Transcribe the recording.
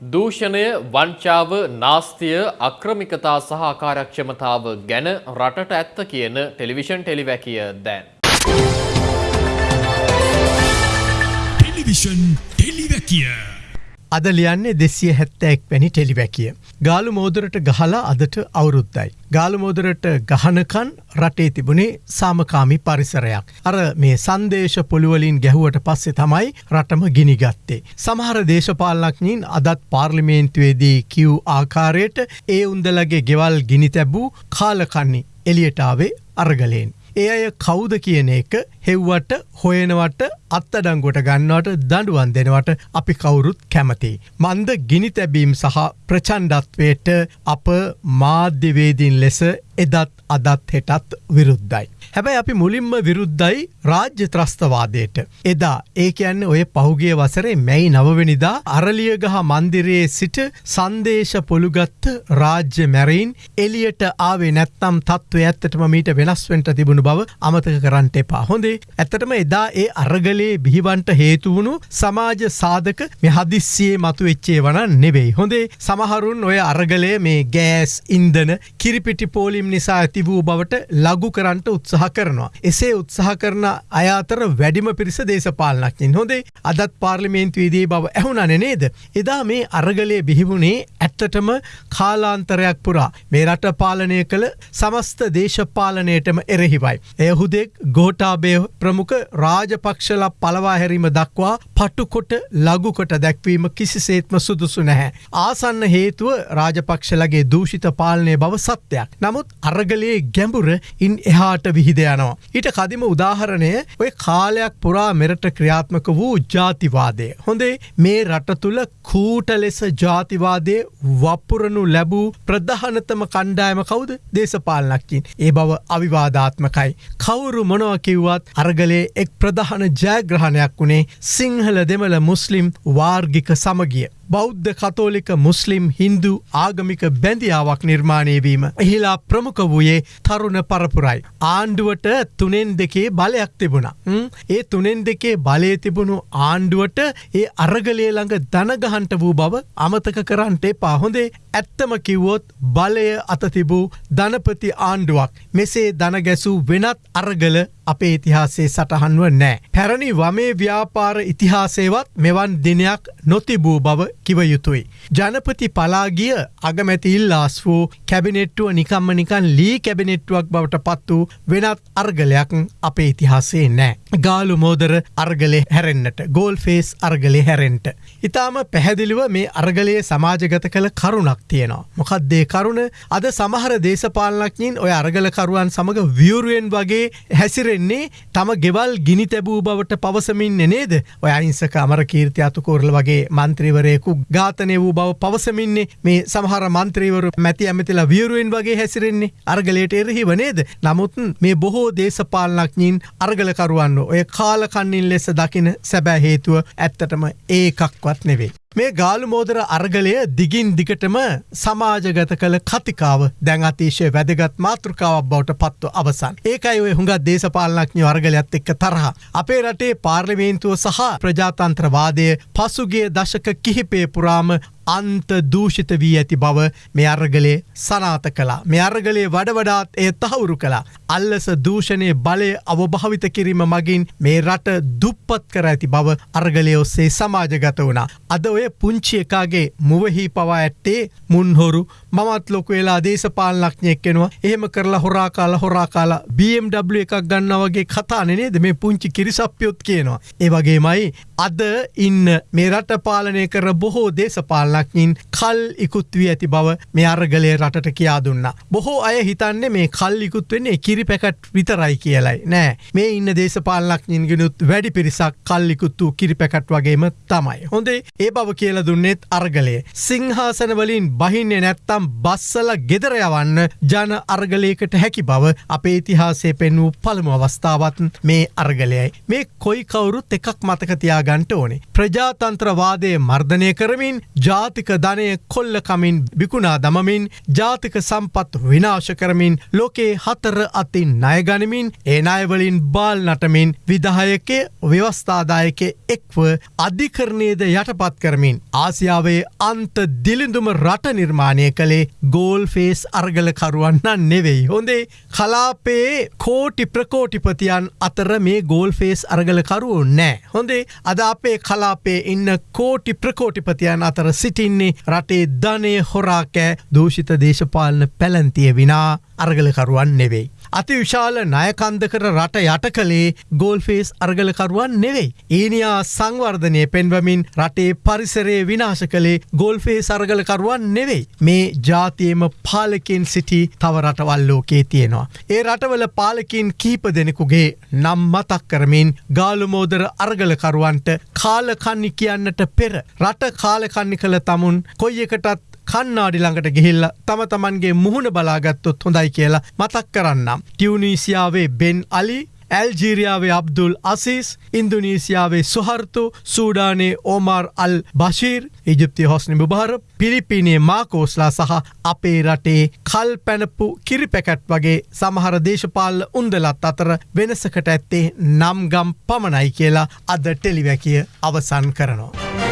දූෂණය වංචාව නාස්තිය අක්‍රමිකතා සහ අකාරක්ෂමතාව ගැන රටට ඇත්ත කියන ටෙලිවිෂන් ටෙලිවැකිය දැන්. ටෙලිවිෂන් ටෙලිවැකිය අද ලියන්නේ දෙසිය හැත්තෑක් වැනි ටෙලිවැකිය. ගාලු මෝදරට ගහලා අදට අවුරුද්දයි. ගාලු මෝදරට ගහනකන් රටේ තිබුණේ සාමකාමි පරිසරයක්. අර මේ සංදේශ පොළුවලින් ගැහුවට පස්සේ තමයි රටම ගිනිගත්තේ. සමහර දේශපාලනඥීන් අදත් පාර්ලිමේන්තුවේදී කිව් ආකාරයට ඒ උන්දලගේ ගෙවල් ගිනි තැබූ කාලකන්නේ එලියටාවේ අරගලයෙන්. ඒ අය කෞුද කියන එක හෙව්වට හොයනවට අත්තඩංගොට ගන්නවට දඩුවන් දෙනවට අපි කවුරුත් කැමති. මන්ද ගිනි තැබීම් සහ ප්‍රචන්්ඩත්වයට අප මාධ්‍යවේදීන් ලෙස එදත් අදත් හෙටත් විරුද්ධයි. හැබැයි අපි මුලින්ම විරුද්ධයි රාජ්‍ය ත්‍රස්තවාදයට. එදා ඒ කියන්න ඔය පහුගේ වසරේ මැයි නවවෙනිදා අරලියගහ මන්දිරයේ සිට සන්දේශ පොළුගත්ත රාජ්‍ය මැරීන් එලියට ආවේ නැත්තම් තත්ත්ව ඇත්තටම මීට වෙනස්වෙන්ට තිබුණු බව අමතක කරන්නට එපා හොඳේ ඇත්තටම එදා ඒ අරගලේ බිහිවන්ට හේතුවුණු සමාජ සාධක මෙ හදිස්සියේ මතු වෙච්චේ වන නෙවෙයි හොඳේ සමහරුන් ඔය අරගලය මේ ගෑස් ඉන්දන කිරිපිටි පෝලිම් නිසා ඇති වූ බවට ලගු කරන්නට උත්සාහ කරනවා. එසේ උත්සාහ කරන අයාතර වැඩිම පිරිස දේශපාලනක්ින් හොඳේ අදත් පාර්ලිමේන්තුවේදී බව ඇහුණන නේද. එදා මේ අරගලය බිහිවුණේ ඇත්තටම කාලාන්තරයක් පුරා මේ රට පාලනය කළ සමස්ත දේශපාලනයටම එරෙහිවයි. එයහුදෙක් ගෝටාබේ ප්‍රමුඛ රාජපක්ෂල පලවා හැරීම දක්වා පටුකොට ලගුකොට දැක්වීම කිසිසේත්ම සුදුසු නැහැ. ආසන්න හේතුව රාජපක්ෂලගේ දූෂිත පාලනය බව සත්‍යයක්. නමුත් අරගලයේ ගැඹුර ඉන් එහාට විහිද යනවා. ඊට කදිම උදාහරණය ඔය කාලයක් පුරා මෙරට ක්‍රියාත්මක වූ ජාතිවාදය. හොඳේ මේ රට තුළ කූට ලෙස ජාතිවාදය වපුරනු ලැබූ ප්‍රධානතම කණ්ඩායම කවුද දේශපාලනක්කින් ඒ බව අවිවාධාත්මකයි. කවුරු මොනව කිව්වත් අරගලේ එක් ප්‍රධාන ජයග්‍රහණයක් වුණේ සිංහල දෙමළ මුස්ලිම් වාර්ගික සමගිය. බෞද්ධ කතෝලික මුස්ලිම් හින්දු ආගමික බැඳියාවක් නිර්මාණයවීම. එහිලා ප්‍රමුඛ වූයේ තරුණ පරපුරයි. ආණ්ඩුවට තුනෙන් දෙකේ බලයක් තිබුණා. ඒ තුනෙන් දෙකේ බලය තිබුණු ආණ්ඩුවට ඒ අරගලේ ළඟ දනගහන්ට වූ බව අමතක කරන්නට එපා හොඳේ ඇත්තම කිව්වොත් බලය අතතිබූ ධනපති ආණ්ඩුවක් මෙසේ දනගැසූ වෙනත් අරගල අපේ ඉතිහාසේ සටහන්ව නෑ. පැරණි වමේ ව්‍යාපාර ඉතිහාසේවත් මෙවන් දිනයක් නොතිබූ බව කිව යුතුයි. ජනපති පලාගිය අගමැති ඉල්ලාස් වූ කැබිනෙට්ටුව නිකම්ම නිකන් ලී කැබිනෙට්ටුවක් බවට පත් වූ වෙනත් අර්ගලයක් අපේ ඉතිහාසේ නෑ. ගාලු මෝදර අර්ගලේ හැරෙන්න්නට ගෝල් ෆේස් අර්ගලේ හැරෙන්ට. ඉතාම පැහැදිලිව මේ අර්ගලයේ සමාජගත කළ කරුණක් තියෙනවා. මොකක්දේ කරුණ අද සමහර දේශපාලනක්ඥින් ඔය අර්ගලකරුවන් සමඟ වියරුවෙන් වගේ හැසිරෙන්නේ තම ගෙවල් ගිනි තැබූ බවට පවසමින් නේද ඔය අයිංසක අමර කීර්ති අතුකෝරල වගේ මන්ත්‍රීවරයෙකු ඝාතනය වූ බව පවසමින්නේ මේ සමහර මන්ත්‍රීවරු මැති ඇමතිලා වියරුවෙන් වගේ හැසිරෙන්නේ අර්ගලයට එරහිව නේද නමුත් මේ බොහෝ දේශපාලනක්ඥින් අර්ගලකරුවන්න ඔය කාලකන්නින් ලෙස දකින සැබෑ හේතුව ඇත්තටම ඒකක්වත් නෙවෙයි. මේ ගාලු මෝදර අර්ගලය දිගින් දිගටම සමාජගත කළ කතිකාව දැන් අතිශය වැදගත් මාතෘකාවක් බවට පත්ව අවසන්. ඒකයි ඔය හුඟත් දේශපාලනක්ඥ වර්ගලයක්ත් එක්ක තරහ. අපේ රටේ පාර්ලිමේන්තුව සහ ප්‍රජාතන්ත්‍රවාදය පසුගේ දශක කිහිපේ පුරාම අන්ත දූෂිත වී ඇති බව මේ අර්ගලේ සනාත කලා මේ අර්ගලේ වඩවඩාත් එය තහවුරු කලා අල්ලස දූෂණය බලය අවභාවිත කිරීම මගින් මේ රට දුප්පත් කර ඇති බව අර්ගලය ඔස්සේ සමාජගත වුණා. අද ඔය පුංචි එකාගේ මුවහි පවා ඇත්තේ මුන්හොරු මමත් ලොක වෙලා දේශපාලනක්ඥයෙක් කෙනවා එහෙම කරලා හොරා කාලා හොරා කාලා BMW එකක් ගන්න වගේ කතා නේද? මේ පුංචි කිරිසප්පයොත් කියනවා. ඒ වගේමයි අද ඉන්න මේ රට පාලනය කර බොහෝ දේශපාලන ගානක්ඥින් කල් ඉකුත් වී ඇති බව මේ අර්ගලය රටට කියා දුන්න. බොහෝ අය හිතන්නේ මේ කල් ඉකුත් වෙන්නේ කිරි පැකට් විතරයි කියලයි නෑ මේ ඉන්න දේශපාලනක්ඥින් ගෙනුත් වැඩි පිරිසක් කල්ලිකුත්තු කිරි පැකට් වගේම තමයි. හොඳේ ඒ බව කියල දුන්නෙත් අර්ගලය. සිංහාසන වලින් බහින්නේ නැත්තම් බස්සල ගෙදරයවන්න ජන අර්ගලයකට හැකි බව අපේ ඉතිහාසේ පෙන්වූ පළමු අවස්ථාවත් මේ අර්ගලයයි. මේ කොයි කවුරුත් එකක් මතකතියාගන්ට ඕනේ. ප්‍රජාතන්ත්‍රවාදය මර්ධනය කරමින් ජා ජාතික ධනය කොල්ලකමින් බිකුණා දමමින් ජාතික සම්පත් විනාශ කරමින් ලෝකේ හතර අතින් ණයගනිමින් ඒ අයවලින් බාල් නටමින් විදායකය ව්‍යවස්ථාදායක එක්ව අධිකරණයද යටපත් කරමින් ආසියාවේ අන්ත දිලිඳුම රට නිර්මාණය කළේ ගෝල් ෆේස් අර්ගලකරුවන්න නෙවෙයි. හොඳේ කලාපේ කෝටි ප්‍රකෝටිපතියන් අතර මේ ගෝල් ෆේස් අර්ගලකරුවෝ නෑ. හොඳේ අද අපේ කලාපේ ඉන්න කෝටි ප්‍රකෝටිපතියන් අතර සිටින්නේ රටේ ධනය හොරාකෑ දූෂිත දේශපාලන පැලැන්තිය විනා. අර්ගලකරුවන් නෙවෙයි. අති විශාල නයකන්දකර රට යට කළේ ගෝල්ෆේස් අර්ගලකරුවන් නෙවෙයි. ඊනියා සංවර්ධනය පෙන්වමින් රටේ පරිසරේ විනාශ කළේ ගෝල්ෆේ සර්ගලකරුවන් නෙවෙයි. මේ ජාතියම පාලකින් සිටි තව රටවල් ලෝකේ තියෙනවා. ඒ රටවල පාලකින් කීප දෙනෙකුගේ නම් මතක් කරමින් ගාලුමෝදර අර්ගලකරුවන්ට කාලකන්නි කියන්නට පෙර රට කාලකන්නි කළ තමුන් කොයි එකටත් කන්නාඩි ළඟට ගිහිල්ල තම තමන්ගේ මුහුණ බලාගත්තොත් හොඳයි කියලා මතක් කරන්නම්. ටියවනීසියාවේ බෙන් අලි ඇල්ජීරියාවේ අබ්දුල් අසිස් ඉන්දුනීසියාවේ සුහර්තු සූඩානේ ඕමාර් අල් බශීර් ඉජිප්ති හොස්නි බුභාර පිලිපිනේ මාකෝස්ලා සහ අපේ රටේ කල් පැනපු කිරිපැකැට් වගේ සමහර දේශපාල උන්දලත් අතර වෙනසකට ඇත්තේ නම්ගම් පමණයි කියලා අද ටෙලිවැකිය අවසන් කරනවා.